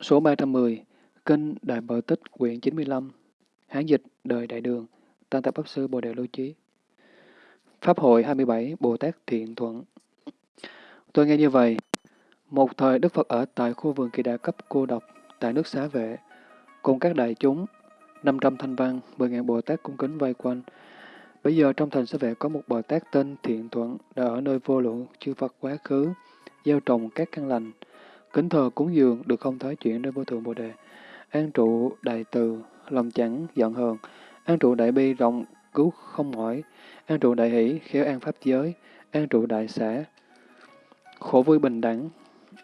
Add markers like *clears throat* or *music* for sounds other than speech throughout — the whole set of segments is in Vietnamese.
Số 310, Kinh Đại Bờ Tích quyển 95, Hán dịch Đời Đại Đường, Tăng Tập Pháp Sư Bồ Đề Lưu Chí. Pháp hội 27, Bồ Tát Thiện Thuận. Tôi nghe như vậy, một thời Đức Phật ở tại khu vườn kỳ đà cấp cô độc tại nước xá vệ, cùng các đại chúng, 500 thanh văn, 10.000 Bồ Tát cung kính vây quanh. Bây giờ trong thành xá vệ có một Bồ Tát tên Thiện Thuận đã ở nơi vô lượng chư Phật quá khứ, gieo trồng các căn lành, kính thờ cúng dường được không thoái chuyển đến vô thượng Bồ Đề, an trụ đại từ, lòng chẳng giận hờn, an trụ đại bi rộng cứu không mỏi, an trụ đại hỷ khéo an pháp giới, an trụ đại xã, khổ vui bình đẳng,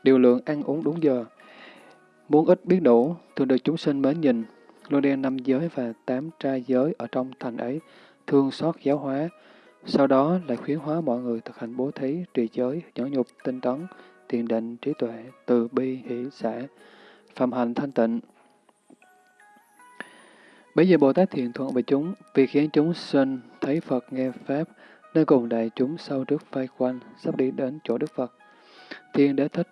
điều lượng ăn uống đúng giờ, muốn ít biết đủ, thường được chúng sinh mến nhìn, luôn đen năm giới và tám trai giới ở trong thành ấy, thương xót giáo hóa, sau đó lại khuyến hóa mọi người thực hành bố thí, trì giới, nhẫn nhục, tinh tấn, thiền định, trí tuệ, từ bi, hỷ, xã, phạm hành thanh tịnh. Bây giờ Bồ Tát thiện thuận về chúng, vì khiến chúng sinh thấy Phật nghe Pháp, nên cùng đại chúng sau trước vây quanh, sắp đi đến chỗ Đức Phật. Thiên đế thích,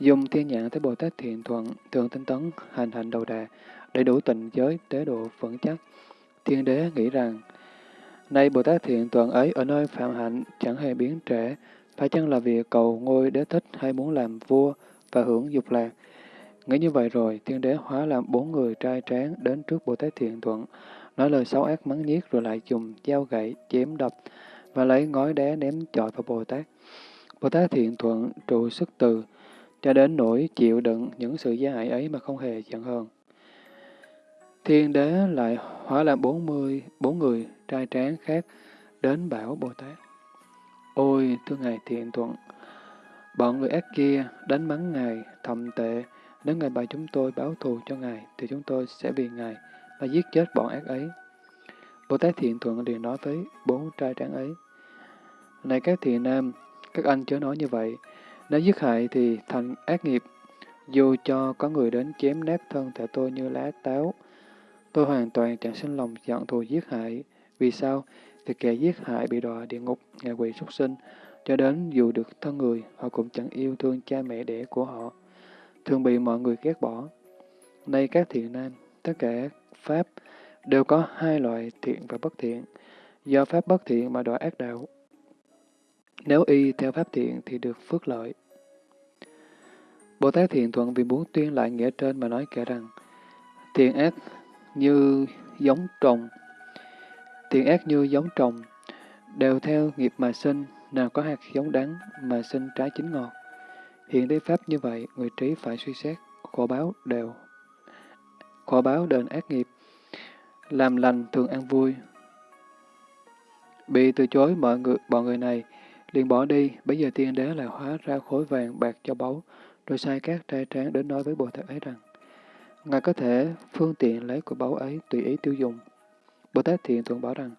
dùng thiên nhãn thấy Bồ Tát thiện thuận, thường tinh tấn, hành hành đầu đà, đầy đủ tịnh giới, tế độ vững chắc. Thiên đế nghĩ rằng, Nay Bồ Tát thiện thuận ấy ở nơi phạm hạnh chẳng hề biến trễ, phải chăng là vì cầu ngôi đế thích hay muốn làm vua và hưởng dục lạc? Nghĩ như vậy rồi, thiên đế hóa làm bốn người trai tráng đến trước Bồ Tát Thiện Thuận, nói lời xấu ác mắng nhiếc rồi lại dùng dao gậy chém đập và lấy ngói đá ném chọi vào Bồ Tát. Bồ Tát Thiện Thuận trụ sức từ, cho đến nỗi chịu đựng những sự gia hại ấy mà không hề giận hờn. Thiên đế lại hóa làm bốn mươi bốn người trai tráng khác đến bảo Bồ Tát. Ôi, thưa Ngài Thiện Thuận, bọn người ác kia đánh mắng Ngài thậm tệ, nếu Ngài bảo chúng tôi báo thù cho Ngài, thì chúng tôi sẽ vì Ngài mà giết chết bọn ác ấy. Bồ Tát Thiện Thuận liền nói với bốn trai tráng ấy, Này các thiện nam, các anh chớ nói như vậy, nếu giết hại thì thành ác nghiệp, dù cho có người đến chém nát thân thể tôi như lá táo, tôi hoàn toàn chẳng sinh lòng giận thù giết hại. Vì sao? Vì kẻ giết hại bị đọa địa ngục, ngạ quỷ súc sinh, cho đến dù được thân người, họ cũng chẳng yêu thương cha mẹ đẻ của họ, thường bị mọi người ghét bỏ. Nay các thiện nam, tất cả Pháp đều có hai loại thiện và bất thiện, do Pháp bất thiện mà đọa ác đạo. Nếu y theo Pháp thiện thì được phước lợi. Bồ Tát Thiện Thuận vì muốn tuyên lại nghĩa trên mà nói kể rằng, thiện ác như giống trồng, thiện ác như giống trồng, đều theo nghiệp mà sinh, nào có hạt giống đắng mà sinh trái chín ngọt. Hiện đế pháp như vậy, người trí phải suy xét, khổ báo đều. Khổ báo đền ác nghiệp, làm lành thường ăn vui. Bị từ chối mọi người, bọn người này, liền bỏ đi, bây giờ tiên đế lại hóa ra khối vàng bạc cho báu, rồi sai các trai tráng đến nói với Bồ Tát ấy rằng, Ngài có thể phương tiện lấy của báu ấy tùy ý tiêu dùng. Bồ Tát Thiện Thuận bảo rằng,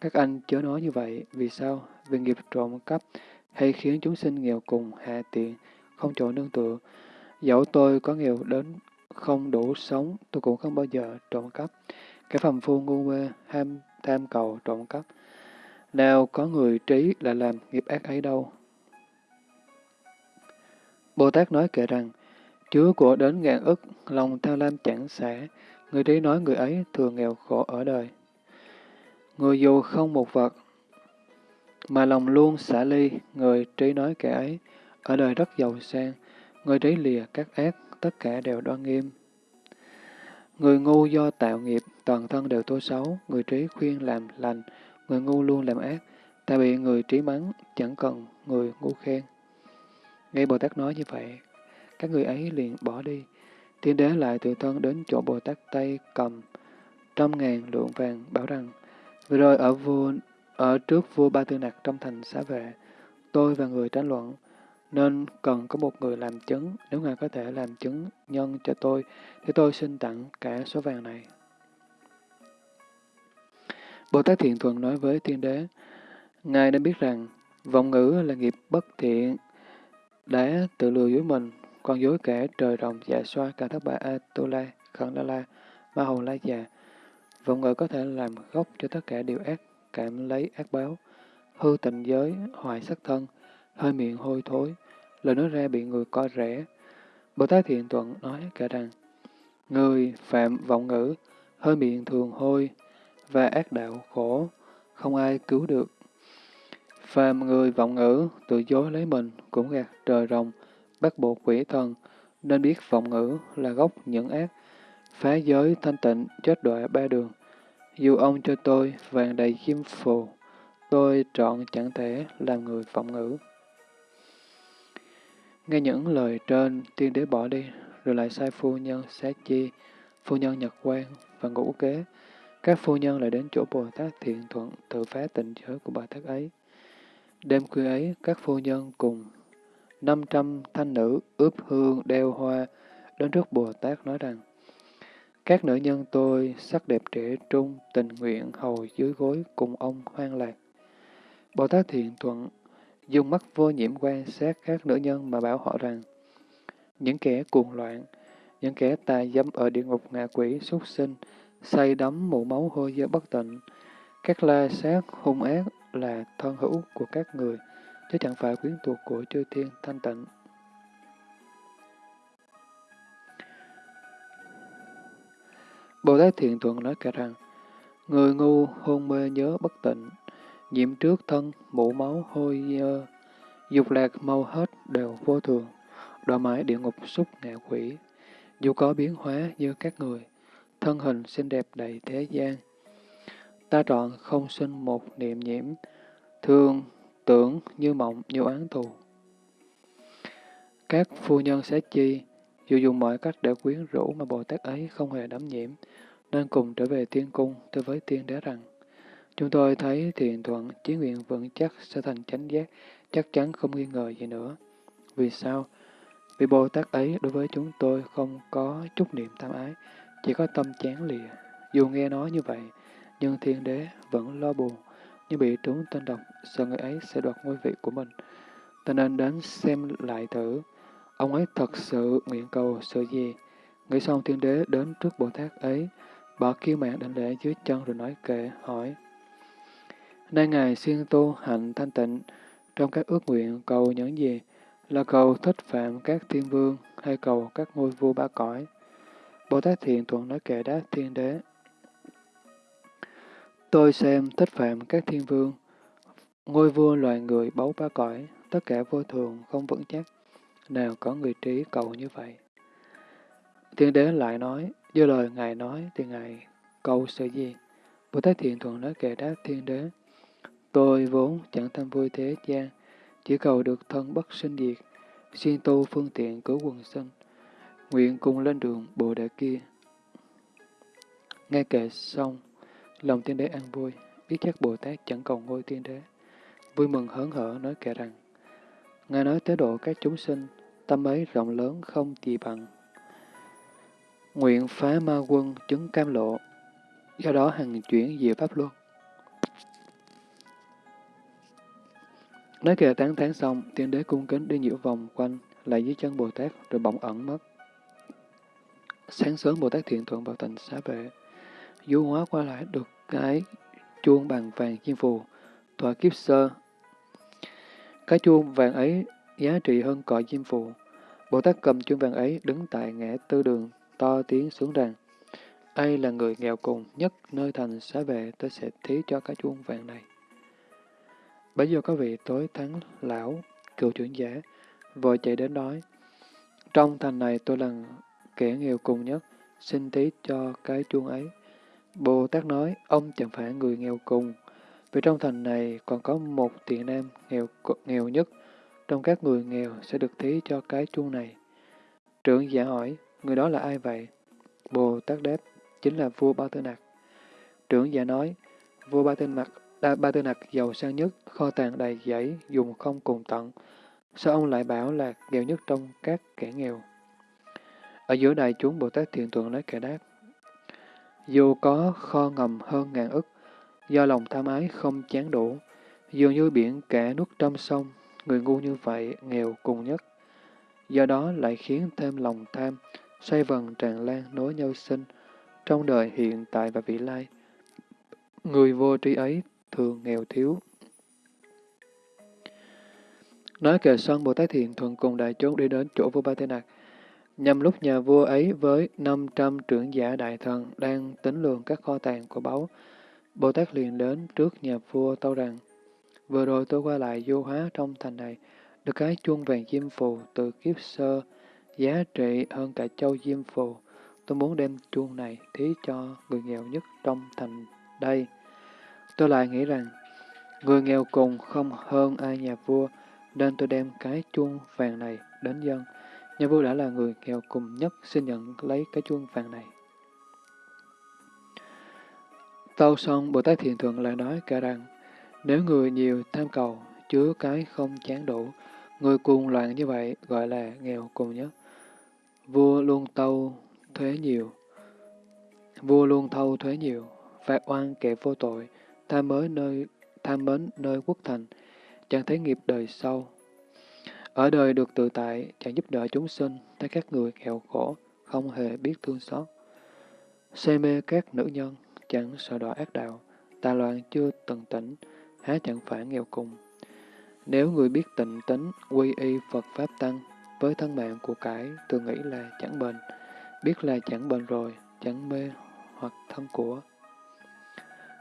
các anh chớ nói như vậy, vì sao? Vì nghiệp trộm cắp hay khiến chúng sinh nghèo cùng, hạ tiện, không chỗ nương tựa. Dẫu tôi có nghèo đến không đủ sống, tôi cũng không bao giờ trộm cắp. Cái phàm phu ngu mê, ham tham cầu trộm cắp. Nào có người trí là làm nghiệp ác ấy đâu. Bồ Tát nói kể rằng, chứa của đến ngàn ức, lòng tham lam chẳng xả, người trí nói người ấy thường nghèo khổ ở đời. Người dù không một vật, mà lòng luôn xả ly, người trí nói kẻ ấy, ở đời rất giàu sang, người trí lìa các ác, tất cả đều đoan nghiêm. Người ngu do tạo nghiệp, toàn thân đều tố xấu, người trí khuyên làm lành, người ngu luôn làm ác, ta bị người trí mắng, chẳng cần người ngu khen. Nghe Bồ Tát nói như vậy, các người ấy liền bỏ đi. Thiên đế lại tự thân đến chỗ Bồ Tát tay cầm trăm ngàn lượng vàng, bảo rằng, vừa rồi ở vua ở trước vua Ba Tư Nặc trong thành xá vệ, tôi và người tranh luận, nên cần có một người làm chứng. Nếu ngài có thể làm chứng nhân cho tôi, thì tôi xin tặng cả số vàng này. Bồ Tát Thiện thuận nói với thiên đế, Ngài nên biết rằng, vọng ngữ là nghiệp bất thiện, đã tự lừa dối mình, còn dối kẻ trời rồng dạ xoa cả thất bà A-tu-la, khẩn la la, ma hồn la già. Vọng ngữ có thể làm gốc cho tất cả điều ác, cảm lấy ác báo, hư tịnh giới, hoại sắc thân, hơi miệng hôi thối, lời nói ra bị người coi rẻ. Bồ Tát Thiện Thuận nói cả rằng, Người phạm vọng ngữ, hơi miệng thường hôi, và ác đạo khổ, không ai cứu được. Phàm người vọng ngữ, tự dối lấy mình, cũng gạt trời rồng, bắt buộc quỷ thần, nên biết vọng ngữ là gốc những ác, phá giới thanh tịnh, chết đọa ba đường. Dù ông cho tôi vàng đầy kim phù, tôi trọn chẳng thể làm người vọng ngữ. Nghe những lời trên, tiên đế bỏ đi, rồi lại sai phu nhân sát chi, phu nhân nhật quan và ngũ kế. Các phu nhân lại đến chỗ Bồ Tát thiện thuận tự phá tịnh giới của Bồ Tát ấy. Đêm khuya ấy, các phu nhân cùng 500 thanh nữ ướp hương đeo hoa đến trước Bồ Tát nói rằng Các nữ nhân tôi sắc đẹp trẻ trung, tình nguyện hầu dưới gối cùng ông hoang lạc. Bồ Tát thiện thuận dùng mắt vô nhiễm quan sát các nữ nhân mà bảo họ rằng những kẻ cuồng loạn, những kẻ tà dâm ở địa ngục ngạ quỷ, súc sinh, say đắm mụ máu hôi dơ bất tịnh, các la sát hung ác là thân hữu của các người, chứ chẳng phải quyến thuộc của chư thiên thanh tịnh. Bồ Tát Thiện Thuận nói cả rằng, người ngu hôn mê nhớ bất tịnh, nhiễm trước thân, mũ máu hôi dơ, dục lạc mau hết đều vô thường, đọa mãi địa ngục xúc ngạ quỷ, dù có biến hóa như các người, thân hình xinh đẹp đầy thế gian. Ta trọn không sinh một niệm nhiễm, thương, tưởng như mộng như oán thù. Các phu nhân sẽ chi, dù dùng mọi cách để quyến rũ mà Bồ Tát ấy không hề đắm nhiễm, nên cùng trở về tiên cung từ với tiên đế rằng, chúng tôi thấy thiện thuận, chí nguyện vững chắc sẽ thành chánh giác, chắc chắn không nghi ngờ gì nữa. Vì sao? Vì Bồ Tát ấy đối với chúng tôi không có chút niệm tham ái, chỉ có tâm chán lìa. Dù nghe nói như vậy, nhưng thiên đế vẫn lo buồn, nhưng bị trúng tên độc, sợ người ấy sẽ đoạt ngôi vị của mình. Ta nên đến xem lại thử, ông ấy thật sự nguyện cầu sự gì. Nghĩ xong thiên đế đến trước Bồ Tát ấy, bỏ kiêu mạng đảnh lễ dưới chân rồi nói kệ, hỏi. Nay Ngài siêng tu hạnh thanh tịnh, trong các ước nguyện cầu những gì? Là cầu thích phạm các thiên vương hay cầu các ngôi vua ba cõi? Bồ Tát Thiện Thuận nói kệ đáp thiên đế. Tôi xem thích phạm các thiên vương, ngôi vua loài người báu ba cõi, tất cả vô thường, không vững chắc. Nào có người trí cầu như vậy? Thiên đế lại nói, do lời Ngài nói thì Ngài cầu sự gì? Bồ Tát Thiện Thuận nói kệ đáp thiên đế. Tôi vốn chẳng tham vui thế gian, chỉ cầu được thân bất sinh diệt, xuyên tu phương tiện cứu quần sinh, nguyện cùng lên đường Bồ Đề kia. Nghe kệ xong, lòng tiên đế an vui, biết chắc Bồ Tát chẳng cầu ngôi tiên đế. Vui mừng hớn hở nói kệ rằng, Ngài nói tới độ các chúng sinh, tâm ấy rộng lớn không gì bằng. Nguyện phá ma quân chứng cam lộ, do đó hằng chuyển diệu pháp luân. Nói kệ tán thán xong, tiên đế cung kính đi nhiễu vòng quanh, lại dưới chân Bồ Tát, rồi bỗng ẩn mất. Sáng sớm Bồ Tát thiện thuận vào tịnh xá vệ, du hóa qua lại được cái chuông bằng vàng chiên phù, tọa kiếp sơ. Cái chuông vàng ấy giá trị hơn cõi diêm phù. Bồ Tát cầm chuông vàng ấy đứng tại ngã tư đường, to tiếng xuống rằng, ai là người nghèo cùng nhất nơi thành xá vệ, tôi sẽ thí cho cái chuông vàng này. Bây giờ có vị tối thắng lão, cựu trưởng giả, vội chạy đến nói, trong thành này tôi là kẻ nghèo cùng nhất, xin thí cho cái chuông ấy. Bồ Tát nói, ông chẳng phải người nghèo cùng, vì trong thành này còn có một tiện nam nghèo nghèo nhất, trong các người nghèo sẽ được thí cho cái chuông này. Trưởng giả hỏi, người đó là ai vậy? Bồ Tát đáp, chính là vua Ba Tư Nặc. Trưởng giả nói, vua Ba Tư Nặc à, Ba Tư Nặc giàu sang nhất, kho tàng đầy giấy, dùng không cùng tận. Sao ông lại bảo là nghèo nhất trong các kẻ nghèo? Ở giữa đại chúng Bồ Tát Thiện Tuệ nói kẻ đáp. Dù có kho ngầm hơn ngàn ức, do lòng tham ái không chán đủ, dường như biển cả nuốt trong sông, người ngu như vậy nghèo cùng nhất. Do đó lại khiến thêm lòng tham, xoay vần tràn lan nối nhau sinh, trong đời hiện tại và vị lai. Người vô tri ấy thường nghèo thiếu. Nói kệ xong, Bồ Tát Thiện Thuận cùng đại chúng đi đến chỗ vua Ba Tê Nạc. Nhằm lúc nhà vua ấy với 500 trưởng giả đại thần đang tính lường các kho tàng của báu, Bồ Tát liền đến trước nhà vua tâu rằng, Vừa rồi tôi qua lại vô hóa trong thành này, được cái chuông vàng diêm phù từ kiếp sơ, giá trị hơn cả châu diêm phù. Tôi muốn đem chuông này thí cho người nghèo nhất trong thành đây. Tôi lại nghĩ rằng, người nghèo cùng không hơn ai nhà vua, nên tôi đem cái chuông vàng này đến dân. Nhà vua đã là người nghèo cùng nhất, xin nhận lấy cái chuông vàng này. Tâu xong, Bồ Tát Thiền Thượng lại nói cả rằng, nếu người nhiều tham cầu, chứa cái không chán đủ, người cuồng loạn như vậy gọi là nghèo cùng nhất. Vua luôn tâu thuế nhiều, vua luôn thâu thuế nhiều, phạt oan kẻ vô tội, tham mới nơi tham mến nơi quốc thành, chẳng thấy nghiệp đời sau. Ở đời được tự tại, chẳng giúp đỡ chúng sinh, thấy các người nghèo khổ, không hề biết thương xót. Say mê các nữ nhân, chẳng sợ đọa ác đạo, tà loạn chưa từng tỉnh, há chẳng phải nghèo cùng. Nếu người biết tịnh tính, quy y Phật Pháp Tăng, với thân mạng của cải, thường nghĩ là chẳng bền, biết là chẳng bền rồi, chẳng mê hoặc thân của.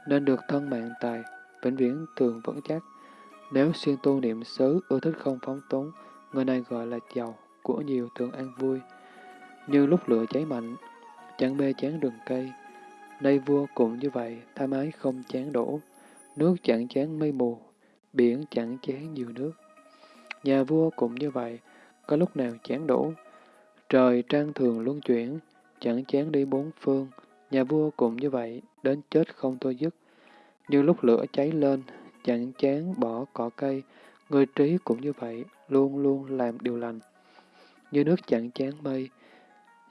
Nên được thân mạng tài, vĩnh viễn thường vững chắc. Nếu xuyên tu niệm xứ, ưa thích không phóng túng, người này gọi là giàu, của nhiều thường an vui. Như lúc lửa cháy mạnh, chẳng mê chán rừng cây. Nay vua cũng như vậy, tham ái không chán đổ. Nước chẳng chán mây mù, biển chẳng chán nhiều nước. Nhà vua cũng như vậy, có lúc nào chán đổ. Trời trang thường luân chuyển, chẳng chán đi bốn phương. Nhà vua cũng như vậy, đến chết không thôi dứt. Như lúc lửa cháy lên, chẳng chán bỏ cỏ cây, người trí cũng như vậy, luôn luôn làm điều lành. Như nước chẳng chán mây,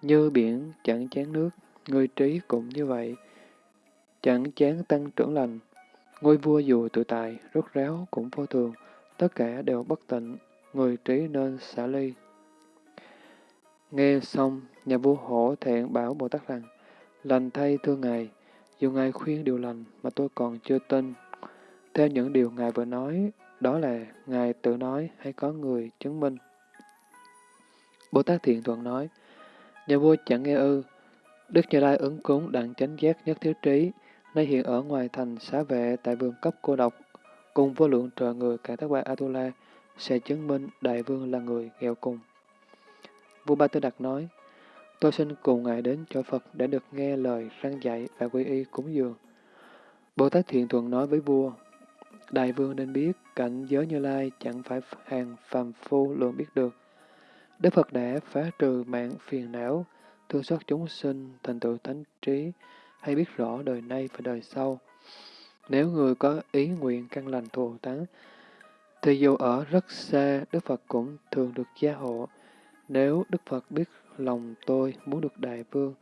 như biển chẳng chán nước, người trí cũng như vậy, chẳng chán tăng trưởng lành. Ngôi vua dù tự tại, rốt ráo cũng vô thường, tất cả đều bất tịnh, người trí nên xả ly. Nghe xong, nhà vua hổ thẹn bảo Bồ Tát rằng, lành thay thưa Ngài, dù Ngài khuyên điều lành mà tôi còn chưa tin. Theo những điều Ngài vừa nói, đó là Ngài tự nói hay có người chứng minh. Bồ Tát Thiện Thuận nói, nhà vua chẳng nghe ư, Đức Như Lai ứng cúng đặng chánh giác nhất thiếu trí, nay hiện ở ngoài thành xá vệ tại vườn cấp cô độc, cùng vô lượng trời người cả tác bà Atula, sẽ chứng minh đại vương là người nghèo cùng. Vua Ba Tư Đặc nói, tôi xin cùng ngài đến cho Phật để được nghe lời răng dạy và quy y cúng dường. Bồ Tát Thiện Thuận nói với vua, Đại vương nên biết cảnh giới như lai chẳng phải hàng phàm phu lượng biết được. Đức Phật đã phá trừ mạng phiền não, thương xót chúng sinh, thành tựu thánh trí, hay biết rõ đời nay và đời sau. Nếu người có ý nguyện căn lành thù thắng, thì dù ở rất xa, Đức Phật cũng thường được gia hộ. Nếu Đức Phật biết lòng tôi muốn được đại vương,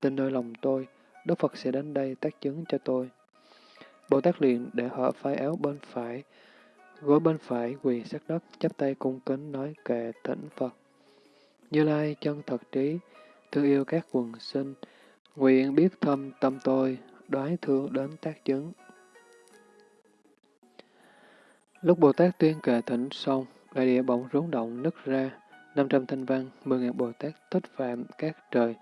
tin nơi lòng tôi, Đức Phật sẽ đến đây tác chứng cho tôi. Bồ Tát liền để họ phái áo bên phải, gối bên phải quỳ sát đất, chắp tay cung kính nói kệ thỉnh Phật. Như Lai chân thật trí, thương yêu các quần sinh, nguyện biết thâm tâm tôi, đoái thương đến tác chứng. Lúc Bồ Tát tuyên kệ thỉnh xong, đại địa bỗng rúng động nứt ra, 500 thanh văn, 10.000 Bồ Tát thích phạm các trời,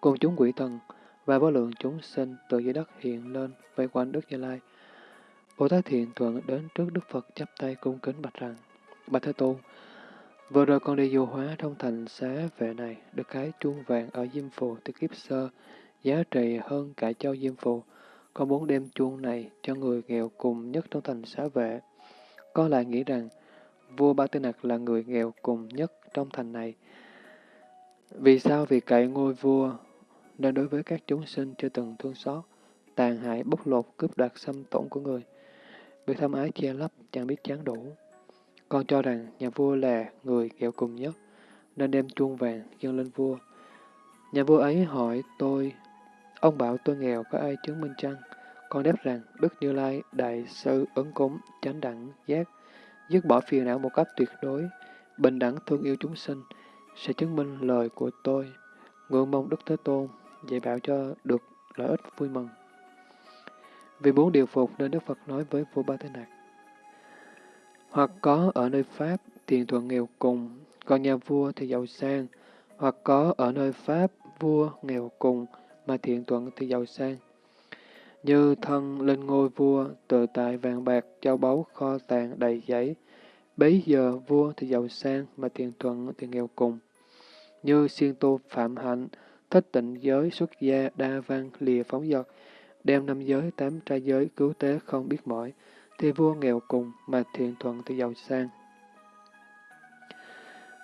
cùng chúng quỷ thần, và vô lượng chúng sinh từ dưới đất hiện lên, vây quanh Đức Như Lai. Bồ Tát Thiện Thuận đến trước Đức Phật chắp tay cung kính bạch rằng, Bạch Thế Tôn, vừa rồi con đi du hóa trong thành xá vệ này, được cái chuông vàng ở Diêm Phù từ kiếp sơ, giá trị hơn cả châu Diêm Phù. Con muốn đem chuông này cho người nghèo cùng nhất trong thành xá vệ. Con lại nghĩ rằng, vua Ba Tư Nặc là người nghèo cùng nhất trong thành này. Vì sao? Vì cậy ngôi vua, nên đối với các chúng sinh chưa từng thương xót, tàn hại bóc lột cướp đoạt xâm tổn của người. Bị thâm ái che lấp, chẳng biết chán đủ. Con cho rằng nhà vua là người nghèo cùng nhất, nên đem chuông vàng dâng lên vua. Nhà vua ấy hỏi tôi, ông bảo tôi nghèo có ai chứng minh chăng? Con đáp rằng Đức Như Lai, Đại sư ứng cúng, chánh đẳng, giác, dứt bỏ phiền não một cách tuyệt đối, bình đẳng thương yêu chúng sinh, sẽ chứng minh lời của tôi. Ngưỡng mong Đức Thế Tôn dạy bảo cho được lợi ích vui mừng. Vì muốn điều phục nên Đức Phật nói với vua Ba Thế Nạc. Hoặc có ở nơi Pháp, tiền thuận nghèo cùng, còn nhà vua thì giàu sang, hoặc có ở nơi Pháp vua nghèo cùng mà thiện thuận thì giàu sang. Như thân lên ngôi vua, tự tại vàng bạc, châu báu, kho tàng đầy giấy. Bấy giờ vua thì giàu sang mà thiện thuận thì nghèo cùng. Như siêng tu phạm hạnh, thích tịnh giới, xuất gia, đa văn, lìa phóng dật, đem năm giới, tám trai giới, cứu tế không biết mỏi, thì vua nghèo cùng mà thiện thuận thì giàu sang.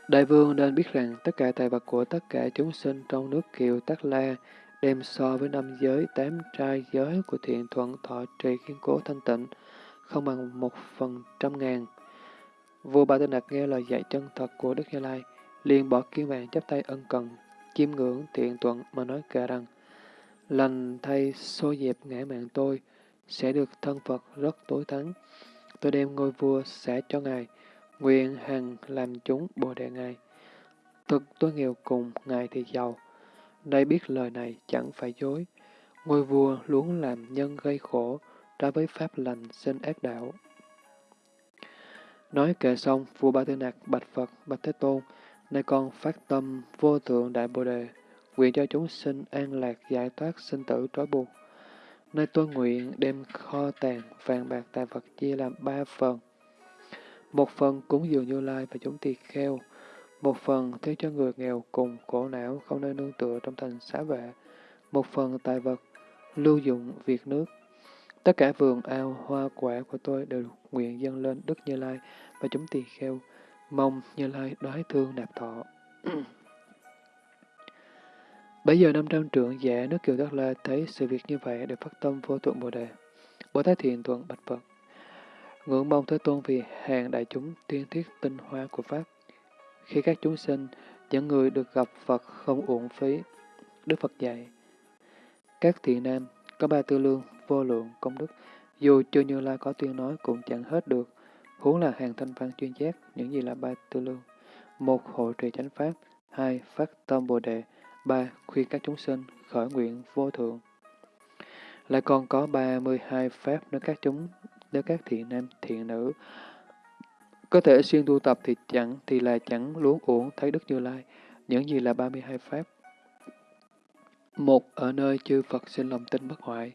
Đại vương nên biết rằng tất cả tài vật của tất cả chúng sinh trong nước kiều Tát La đem so với năm giới, tám trai giới của thiện thuận thọ trì kiên cố thanh tịnh, không bằng một phần trăm ngàn. Vua Ba Tư Nạc nghe lời dạy chân thật của Đức Như Lai, liền bỏ kiên vàng chắp tay ân cần, chiêm ngưỡng thiện thuận mà nói kệ rằng, lành thay xô dẹp ngã mạng tôi, sẽ được thân Phật rất tối thắng. Tôi đem ngôi vua sẽ cho Ngài, nguyện hằng làm chúng bồ đề Ngài. Thực tôi nghèo cùng, Ngài thì giàu. đây biết lời này chẳng phải dối. Ngôi vua luôn làm nhân gây khổ, ra với pháp lành sinh ác đạo. Nói kệ xong, vua Ba Tư Nặc bạch Phật, bạch Thế Tôn, nay con phát tâm vô thượng đại bồ đề, nguyện cho chúng sinh an lạc giải thoát sinh tử trói buộc. nay tôi nguyện đem kho tàng vàng bạc tài vật chia làm ba phần. Một phần cúng dường Như Lai và chúng tỳ kheo, một phần thế cho người nghèo cùng khổ não không nơi nương tựa trong thành xá vệ, một phần tài vật lưu dụng việc nước. Tất cả vườn ao hoa quả của tôi đều nguyện dâng lên Đức Như Lai và chúng tỳ kheo, mong Như Lai đoái thương nạp thọ. Bây giờ năm trăm trưởng giả nước Kiều Đắc La thấy sự việc như vậy đều phát tâm vô tượng Bồ Đề. Bồ Tát Thiện Thuận Bạch Phật. Ngưỡng mong Thế Tôn vì hàng đại chúng tiên thiết tinh hoa của Pháp. Khi các chúng sinh, những người được gặp Phật không uổng phí. Đức Phật dạy. Các thiện nam có ba tư lương vô lượng công đức, dù chưa như lai có tuyên nói cũng chẳng hết được. Huống là hàng thanh văn chuyên giác, những gì là ba tư lương. Một, hội trì chánh pháp. Hai, phát tâm bồ đề. ba Khuyên các chúng sinh khởi nguyện vô thượng. Lại còn có 32 pháp nếu các chúng, nếu các thiện nam, thiện nữ có thể xuyên tu tập thì chẳng thì là chẳng luống uổng thấy Đức Như Lai, những gì là 32 pháp. Một, ở nơi chư Phật sinh lòng tin bất hoại.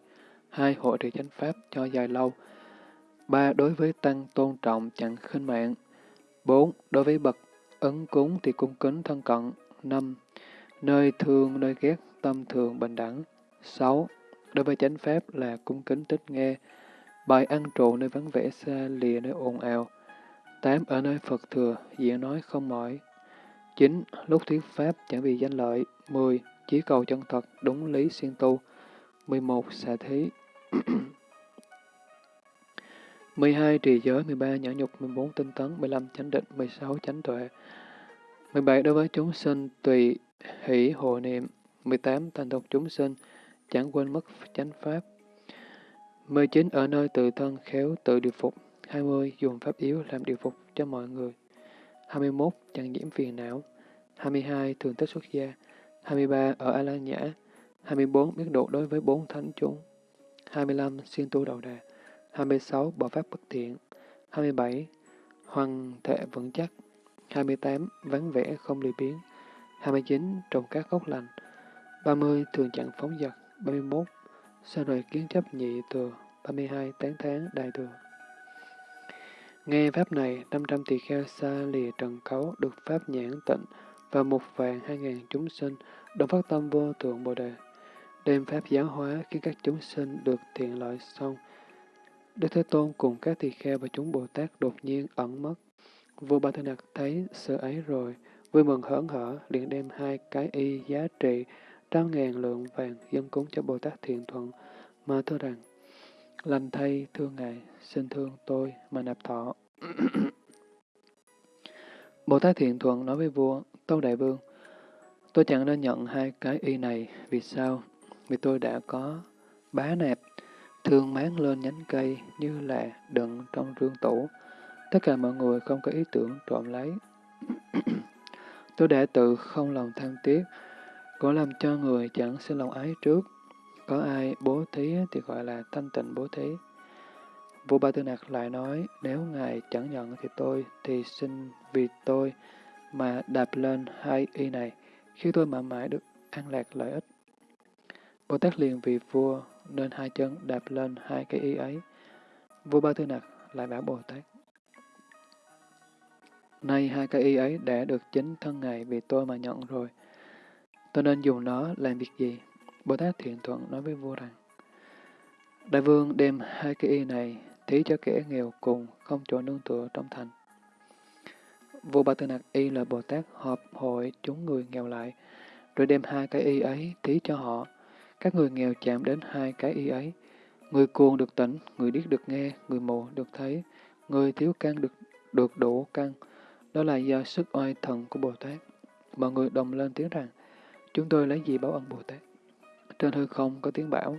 Hai, hội trì chánh pháp cho dài lâu. Ba, đối với tăng tôn trọng chẳng khinh mạng. Bốn, đối với bậc ấn cúng thì cung kính thân cận. Năm, nơi thương, nơi ghét, tâm thường bình đẳng. Sáu, đối với chánh pháp là cung kính tích nghe. Bài ăn trụ nơi vắng vẻ xa lìa nơi ồn ào. Tám, ở nơi Phật thừa, diễn nói không mỏi. Chín, lúc thuyết pháp chẳng vì danh lợi. Mười, chỉ cầu chân thật, đúng lý siêng tu. 11. Xả thí *clears throat* 12. Trì giới 13. Nhã nhục 14. Tinh tấn 15. Chánh định 16. Chánh tuệ 17. Đối với chúng sinh tùy hỷ hộ niệm 18. Thành tục chúng sinh, chẳng quên mất chánh pháp 19. Ở nơi tự thân khéo tự điều phục 20. Dùng pháp yếu làm điều phục cho mọi người 21. Chẳng nhiễm phiền não 22. Thường tích xuất gia 23. Ở A Lan Nhã 24. Biết độ đối với bốn thánh chúng 25. Xuyên tu đầu đà 26. Bỏ pháp bất thiện 27. Hoàng thể vững chắc 28. Vắng vẻ không lười biến 29. Trồng các gốc lành 30. Thường chẳng phóng dật 31. Sa rồi kiến chấp nhị thừa 32. Tán tháng đại thừa Nghe pháp này, 500 tỳ kheo xa lìa trần cấu được pháp nhãn tịnh và một vàng hai ngàn chúng sinh đồng phát tâm vô thượng Bồ Đề. Đem pháp giáo hóa khiến các chúng sinh được thiện lợi xong. Đức Thế Tôn cùng các tỳ kheo và chúng Bồ Tát đột nhiên ẩn mất. Vua Ba Thế Nạc thấy sự ấy rồi, vui mừng hớn hở, liền đem hai cái y giá trị trăm ngàn lượng vàng dân cúng cho Bồ Tát Thiện Thuận, mà thưa rằng, lành thay thương ngài, xin thương tôi mà nạp thọ. *coughs* Bồ Tát Thiện Thuận nói với vua, Tâu Đại Vương, tôi chẳng nên nhận hai cái y này, vì sao? Vì tôi đã có bá nạp, thương máng lên nhánh cây như là đựng trong rương tủ. Tất cả mọi người không có ý tưởng trộm lấy. *clears throat* tôi đã tự không lòng tham tiếc, có làm cho người chẳng xin lòng ái trước. Có ai bố thí thì gọi là thanh tịnh bố thí. Vua Ba Tư Nặc lại nói, nếu ngài chẳng nhận thì tôi, thì xin vì tôi mà đạp lên hai y này, khi tôi mãi mãi được an lạc lợi ích. Bồ Tát liền vì vua nên hai chân đạp lên hai cái y ấy. Vua Ba Tư Nặc lại bảo Bồ Tát. Nay hai cái y ấy đã được chính thân Ngài vì tôi mà nhận rồi. Tôi nên dùng nó làm việc gì? Bồ Tát thiện thuận nói với vua rằng, Đại vương đem hai cái y này thí cho kẻ nghèo cùng, không chỗ nương tựa trong thành. Vua Ba Tư Nặc Y là Bồ Tát họp hội chúng người nghèo lại, rồi đem hai cái y ấy thí cho họ. Các người nghèo chạm đến hai cái y ấy. Người cuồng được tỉnh, người điếc được nghe, người mù được thấy, người thiếu căn được được đủ căn. Đó là do sức oai thần của Bồ Tát. Mọi người đồng lên tiếng rằng, chúng tôi lấy gì báo ân Bồ Tát? Trên hư không có tiếng bảo,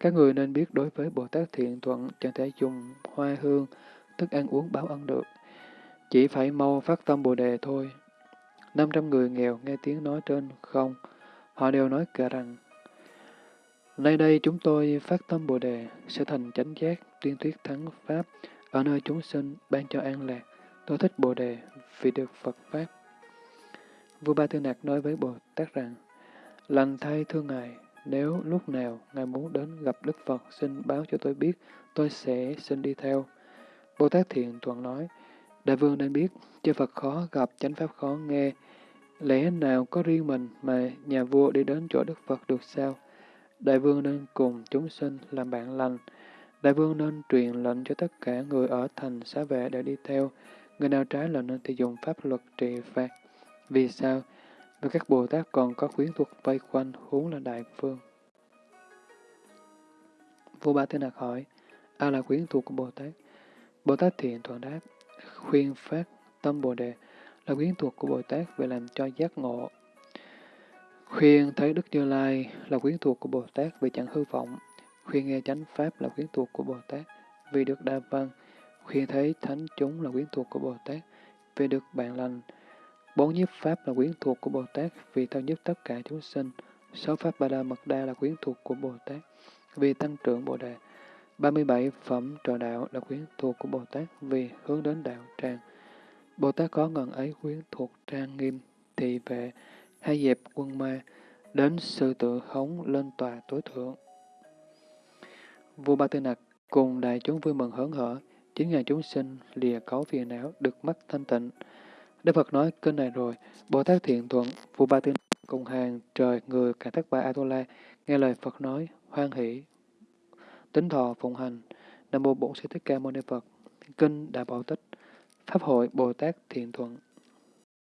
các người nên biết đối với Bồ Tát thiện thuận chẳng thể dùng hoa hương, thức ăn uống báo ân được. Chỉ phải mau phát tâm Bồ Đề thôi. 500 người nghèo nghe tiếng nói trên không, họ đều nói cả rằng, Nay đây chúng tôi phát tâm Bồ Đề, sẽ thành chánh giác, tuyên thuyết thắng Pháp, ở nơi chúng sinh, ban cho an lạc. Tôi thích Bồ Đề vì được Phật Pháp. Vua Ba Tư Nạc nói với Bồ Tát rằng, Lành thay thương Ngài, nếu lúc nào Ngài muốn đến gặp Đức Phật, xin báo cho tôi biết, tôi sẽ xin đi theo. Bồ Tát Thiện Thuận nói, Đại vương nên biết, chư Phật khó gặp, chánh Pháp khó nghe. Lẽ nào có riêng mình mà nhà vua đi đến chỗ Đức Phật được sao? Đại vương nên cùng chúng sinh làm bạn lành. Đại vương nên truyền lệnh cho tất cả người ở thành xá vệ để đi theo. Người nào trái lệnh thì dùng pháp luật trị phạt. Vì sao? Vì các Bồ Tát còn có khuyến thuật vây quanh huống là đại vương. Vua Ba Thế Nạc hỏi, ai là quyến thuộc của Bồ Tát? Bồ Tát thiện thuận đáp, khuyên phát tâm Bồ Đề là quyến thuộc của Bồ Tát về làm cho giác ngộ. Khuyên thấy Đức Như Lai là quyến thuộc của Bồ Tát vì chẳng hư vọng. Khuyên nghe chánh Pháp là quyến thuộc của Bồ Tát vì được đa văn. Khuyên thấy thánh chúng là quyến thuộc của Bồ Tát vì được bạn lành. Bốn nhiếp Pháp là quyến thuộc của Bồ Tát vì thao nhất tất cả chúng sinh. Sáu Pháp Ba La Mật Đa là quyến thuộc của Bồ Tát vì tăng trưởng Bồ Đề. 37 phẩm trò đạo là quyến thuộc của Bồ Tát vì hướng đến đạo tràng. Bồ Tát có ngần ấy quyến thuộc trang nghiêm, thị vệ, hay dẹp quân ma, đến sư tự hống lên tòa tối thượng. Vua Ba Tư Nặc cùng đại chúng vui mừng hớn hở, chính ngàn chúng sinh lìa cấu phiền não được mắt thanh tịnh. Đức Phật nói kênh này rồi, Bồ Tát thiện thuận, vua Ba Tư Nặc cùng hàng trời người cả thất ba Atula nghe lời Phật nói, hoan hỷ, tính thọ phụng hành, Nam Mô Bổn Sư Thích Ca Mâu Ni Phật, Kinh Đại Bảo Tích, Pháp hội Bồ Tát Thiện Thuận.